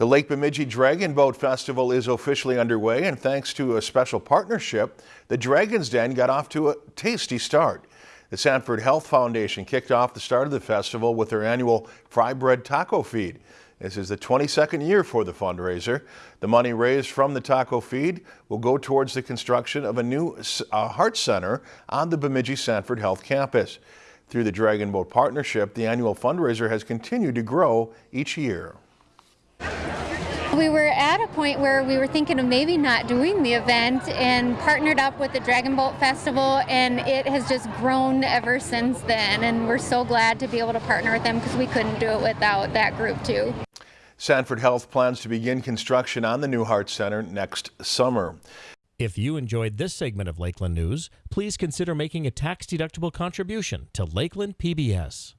The Lake Bemidji Dragon Boat Festival is officially underway and thanks to a special partnership, the Dragon's Den got off to a tasty start. The Sanford Health Foundation kicked off the start of the festival with their annual Fry Bread Taco Feed. This is the 22nd year for the fundraiser. The money raised from the taco feed will go towards the construction of a new uh, heart center on the Bemidji Sanford Health campus. Through the Dragon Boat Partnership, the annual fundraiser has continued to grow each year. We were at a point where we were thinking of maybe not doing the event and partnered up with the Dragon Boat Festival and it has just grown ever since then and we're so glad to be able to partner with them because we couldn't do it without that group too. Sanford Health plans to begin construction on the new Heart Center next summer. If you enjoyed this segment of Lakeland News, please consider making a tax-deductible contribution to Lakeland PBS.